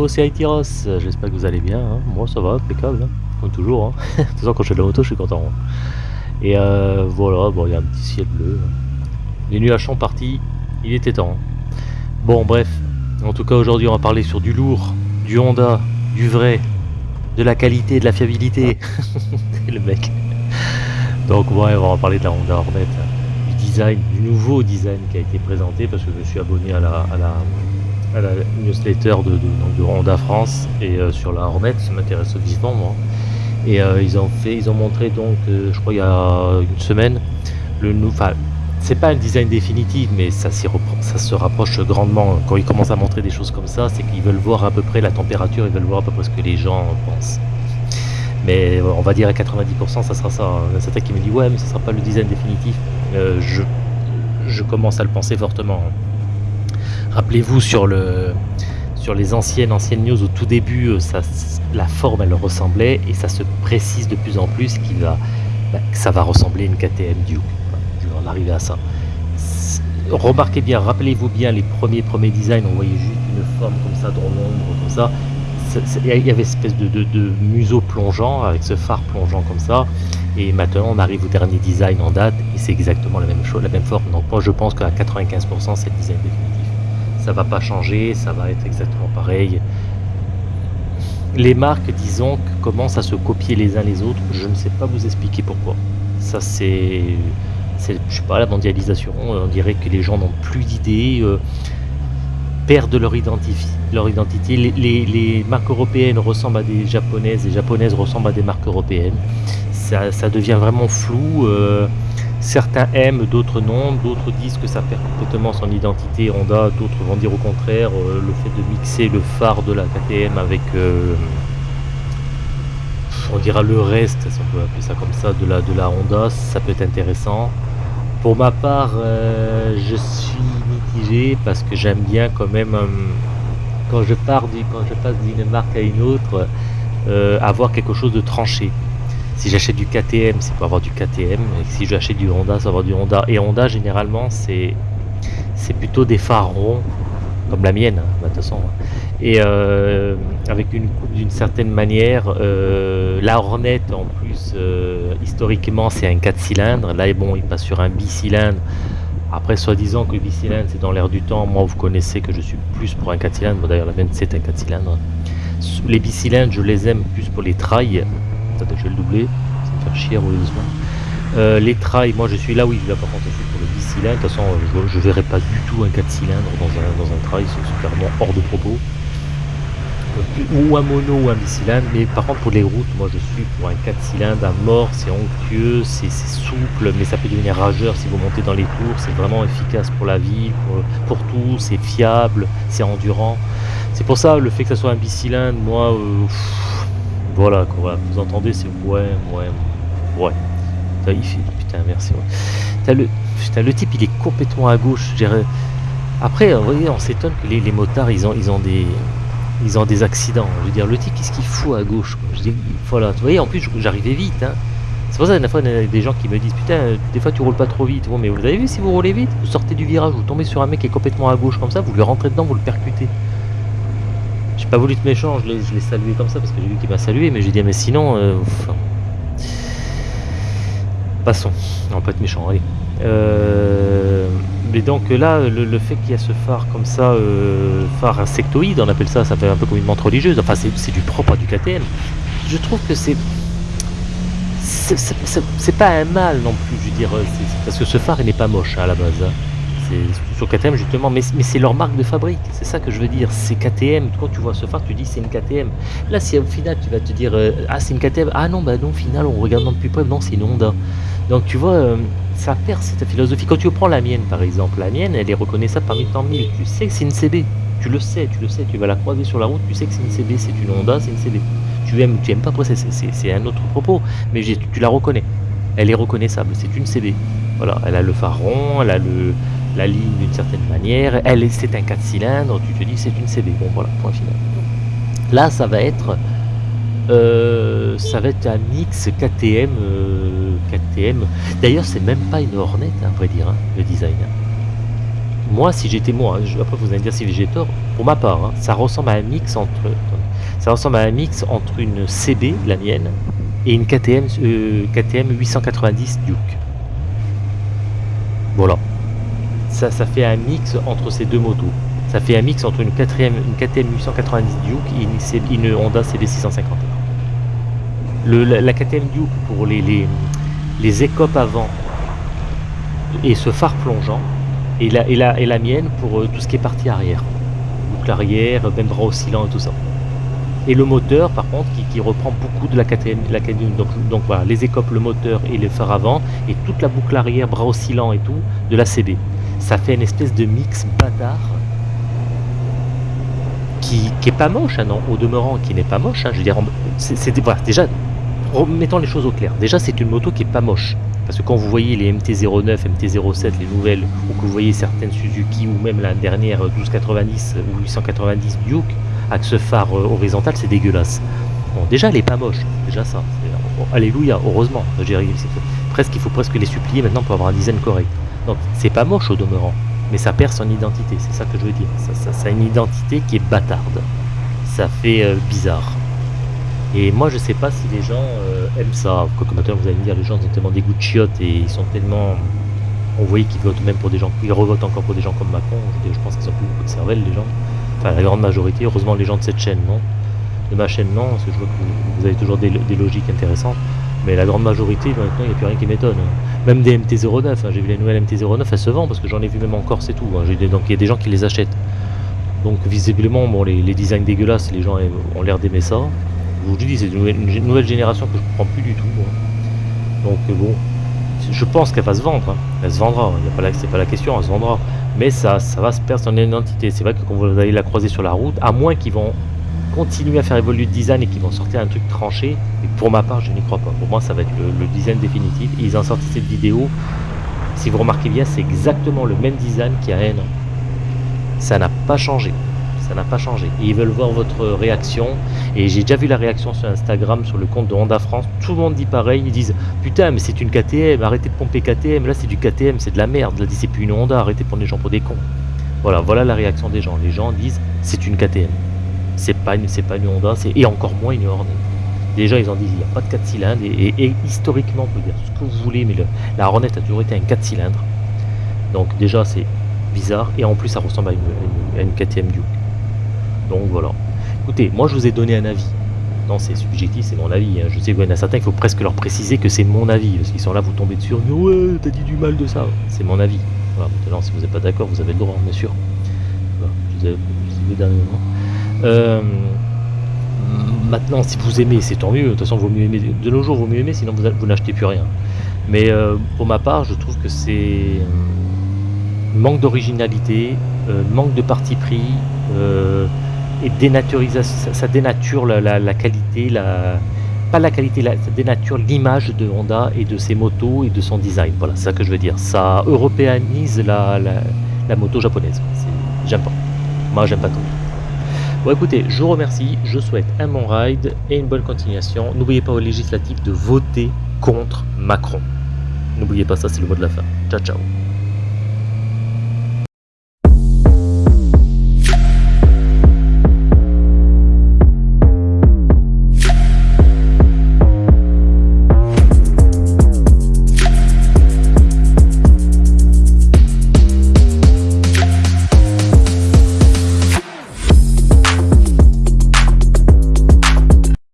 Hello, c'est Aitiros, j'espère que vous allez bien, hein. moi ça va, impeccable, hein. comme toujours. Hein. de toute façon, quand je fais de la moto, je suis content. Et euh, voilà, bon, il y a un petit ciel bleu. Les nuages sont partis, il était temps. Bon, bref, en tout cas, aujourd'hui, on va parler sur du lourd, du Honda, du vrai, de la qualité, de la fiabilité. le mec. Donc, ouais, on va parler de la Honda Hornet, du design, du nouveau design qui a été présenté parce que je suis abonné à la à la newsletter de, de, Honda France et euh, sur la Hornet, ça m'intéresse vivement moi. Et euh, ils ont fait, ils ont montré donc, euh, je crois il y a une semaine, le enfin c'est pas un design définitif, mais ça, se rapproche grandement. Quand ils commencent à montrer des choses comme ça, c'est qu'ils veulent voir à peu près la température, ils veulent voir à peu près ce que les gens pensent. Mais on va dire à 90%, ça sera ça. Certains qui me dit ouais, mais ce sera pas le design définitif. je, je commence à le penser fortement. Rappelez-vous sur le sur les anciennes anciennes news au tout début, euh, ça, la forme elle ressemblait et ça se précise de plus en plus qu'il va, bah, que ça va ressembler à une KTM Duke. je vais en arriver à ça. Remarquez bien, rappelez-vous bien les premiers premiers designs, on voyait juste une forme comme ça dans l'ombre, comme ça. Il y avait une espèce de, de, museau plongeant avec ce phare plongeant comme ça. Et maintenant on arrive au dernier design en date et c'est exactement la même chose, la même forme. Donc moi je pense qu'à 95% c'est le design définitif ça va pas changer, ça va être exactement pareil. Les marques, disons, commencent à se copier les uns les autres, je ne sais pas vous expliquer pourquoi. Ça c'est, je sais pas, la mondialisation, on dirait que les gens n'ont plus d'idées, euh, perdent leur, leur identité. Les, marques européennes ressemblent à des japonaises, les japonaises ressemblent à des marques européennes. Ça, devient vraiment flou. Euh, Certains aiment, d'autres non, d'autres disent que ça perd complètement son identité Honda, d'autres vont dire au contraire euh, le fait de mixer le phare de la KTM avec, euh, on dira le reste, si on peut appeler ça comme ça, de la, de la Honda, ça peut être intéressant. Pour ma part, euh, je suis mitigé parce que j'aime bien quand même, quand je pars quand je passe d'une marque à une autre, avoir quelque chose de tranché. Si j'achète du KTM, c'est pour avoir du KTM. Et si j'achète du Honda, c'est pour avoir du Honda. Et Honda, généralement, c'est c'est plutôt des phares ronds, comme la mienne, hein, de toute façon. Et euh, avec une coupe d'une certaine manière. Euh, la Hornet, en plus, euh, historiquement, c'est un 4 cylindres. Là, bon, il passe sur un bicylindre. Après, soi-disant que le bicylindre, c'est dans l'air du temps. Moi, vous connaissez que je suis plus pour un 4 cylindres. D'ailleurs, la mienne, c'est un 4 cylindres. Les bicylindres, je les aime plus pour les trails je vais le doubler, ça me faire chier euh, les trails, moi je suis là, oui, je vais par contre pour le 10 cylindres. De toute façon, je, ne verrai pas du tout un 4 cylindres dans un, dans un trail, c'est clairement hors de propos. Ou un mono ou un bicylindre, mais par contre pour les routes, moi je suis pour un 4 cylindres à mort, c'est onctueux, c'est souple, mais ça peut devenir rageur si vous montez dans les tours, c'est vraiment efficace pour la vie, pour, tout, c'est fiable, c'est endurant. C'est pour ça le fait que ça soit un bicylindre, moi, euh, voilà, quoi, vous entendez, c'est ouais, ouais, ouais. Ça, il fait, putain, merci. Ouais. le, putain, le type, il est complètement à gauche. Après, vous voyez, on s'étonne que les, motards, ils ont, ils ont des, ils ont des accidents. Je veux dire, le type, qu'est-ce qu'il fout à gauche Je dis, voilà. Vous voyez, en plus, j'arrivais vite. Hein. C'est pour ça que fois, il y a des gens qui me disent, putain, des fois, tu roules pas trop vite. mais vous avez vu, si vous roulez vite, vous sortez du virage, vous tombez sur un mec qui est complètement à gauche comme ça, vous lui rentrez dedans, vous le percutez. J'ai pas voulu être méchant, je l'ai salué comme ça parce que j'ai vu qu'il m'a salué, mais j'ai dit mais sinon, euh, passons, on peut être méchant, allez. Euh, mais donc là, le, fait qu'il y a ce phare comme ça, euh, phare insectoïde, on appelle ça, ça fait un peu comme une montre religieuse, enfin c'est du propre à du KTM. Je trouve que c'est c'est pas un mal non plus, je veux dire, parce que ce phare il n'est pas moche hein, à la base. Sur KTM justement, mais, c'est leur marque de fabrique, c'est ça que je veux dire, c'est KTM, quand tu vois ce phare, tu dis c'est une KTM. Là, si au final tu vas te dire, euh, ah c'est une KTM, ah non, bah non, au final, on regarde de plus près, non, c'est une Honda. Donc tu vois, euh, ça perd cette philosophie. Quand tu prends la mienne par exemple, la mienne, elle est reconnaissable parmi tant mille, tu sais que c'est une CB, tu le sais, tu le sais, tu vas la croiser sur la route, tu sais que c'est une CB, c'est une Honda, c'est une CB. Tu aimes, tu aimes pas, après c'est un autre propos, mais tu, tu la reconnais. Elle est reconnaissable, c'est une CB. Voilà, elle a le phare rond, elle a le, la ligne d'une certaine manière. Elle, c'est un 4 cylindres, tu te dis c'est une CB. Bon voilà, point final. Là, ça va être, euh, ça va être un mix KTM. Euh, D'ailleurs, c'est même pas une Hornet, à vrai dire, hein, le design. moi, si j'étais moi, hein, après vous allez me dire si j'ai tort, pour ma part, hein, ça ressemble à un mix entre, ça ressemble à une CB, la mienne, et une KTM, KTM 890 Duke. Voilà. Ça, fait un mix entre ces deux motos. Ça fait un mix entre une, KTM, une KTM 890 Duke et une, Honda CB650. Le, la, KTM Duke pour les, écopes avant et ce phare plongeant, et la, et la, et la mienne pour euh, tout ce qui est partie arrière. Boucle arrière, même bras oscillant et tout ça. Et le moteur, par contre, qui, reprend beaucoup de la KTM. La donc, voilà, les écopes, le moteur et les phares avant, et toute la boucle arrière, bras oscillant et tout, de la CB. Ça fait une espèce de mix bâtard qui, qui est pas moche, hein, non, au demeurant, qui n'est pas moche. Hein, je veux dire, c'est voilà, déjà, remettons les choses au clair. Déjà, c'est une moto qui est pas moche. Parce que quand vous voyez les MT-09, MT-07, les nouvelles, ou que vous voyez certaines Suzuki, ou même la dernière 1290 ou 890 Duke, avec ce phare euh, horizontal, c'est dégueulasse. Bon, déjà, elle est pas moche, déjà ça. alléluia, heureusement. Presque, il faut presque les supplier maintenant pour avoir un design correct. Donc, c'est pas moche au demeurant, mais ça perd son identité, c'est ça que je veux dire. Ça, a une identité qui est bâtarde. Ça fait euh, bizarre. Et moi, je sais pas si les gens euh, aiment ça. Quoique maintenant, vous allez me dire, les gens ont tellement des de chiottes et ils sont tellement. On voyait qu'ils votent même pour des gens. Ils revotent encore pour des gens comme Macron. Je, pense qu'ils sont plus beaucoup de cervelle, les gens. Enfin, la grande majorité. Heureusement, les gens de cette chaîne, non. De ma chaîne, non. Parce que je vois que vous, avez toujours des, logiques intéressantes. Mais la grande majorité, maintenant, il n'y a plus rien qui m'étonne. Même des MT-09. Hein. J'ai vu les nouvelles MT-09, elles se vendent parce que j'en ai vu même encore, c'est tout. Hein. Donc, il y a des gens qui les achètent. Donc, visiblement, bon, les, designs dégueulasses, les gens ont l'air d'aimer ça je vous dis, c'est une, nouvelle génération que je ne comprends plus du tout. Donc euh, bon, je pense qu'elle va se vendre. Hein. Elle se vendra, c'est pas la question, elle se vendra. Mais ça, ça va se perdre son identité. C'est vrai que quand vous allez la croiser sur la route, à moins qu'ils vont continuer à faire évoluer le design et qu'ils vont sortir un truc tranché, et pour ma part, je n'y crois pas. Pour moi, ça va être le, design définitif. ils ont sorti cette vidéo. Si vous remarquez bien, c'est exactement le même design qu'il y a un. Ça n'a pas changé ça n'a pas changé. Et ils veulent voir votre réaction. Et j'ai déjà vu la réaction sur Instagram, sur le compte de Honda France. Tout le monde dit pareil. Ils disent Putain, mais c'est une KTM, arrêtez de pomper KTM. Là, c'est du KTM, c'est de la merde. Là, c'est plus une Honda, arrêtez de prendre les gens pour des cons. Voilà, voilà la réaction des gens. Les gens disent C'est une KTM. C'est pas, pas une Honda, et encore moins une Hornet. Déjà, ils ont dit il n'y a pas de 4 cylindres. Et, historiquement, on peut dire ce que vous voulez, mais la Hornet a toujours été un 4 cylindres. Donc, déjà, c'est bizarre. Et en plus, ça ressemble à une, à une KTM Duke. Donc voilà. Écoutez, moi je vous ai donné un avis. C'est subjectif, c'est mon avis. Hein. Je sais qu'il y en a certains, il faut presque leur préciser que c'est mon avis. Parce qu'ils sont là, vous tombez dessus. Ouais, t'as dit du mal de ça. C'est mon avis. Voilà, maintenant, si vous n'êtes pas d'accord, vous avez le droit, bien sûr. je vous ai, euh, maintenant, si vous aimez, c'est tant mieux. De toute façon, vaut mieux aimer. De nos jours, vaut mieux aimer, sinon vous, n'achetez plus rien. Mais euh, pour ma part, je trouve que c'est manque d'originalité, euh, manque de parti pris et dénaturisation, ça, dénature la, qualité, pas la qualité, ça dénature l'image de Honda et de ses motos et de son design. Voilà, c'est ça que je veux dire. Ça européanise la, la, moto japonaise. J'aime pas. Moi, j'aime pas tout. Bon, écoutez, je vous remercie. Je souhaite un bon ride et une bonne continuation. N'oubliez pas aux législatives de voter contre Macron. N'oubliez pas ça, c'est le mot de la fin. Ciao, ciao.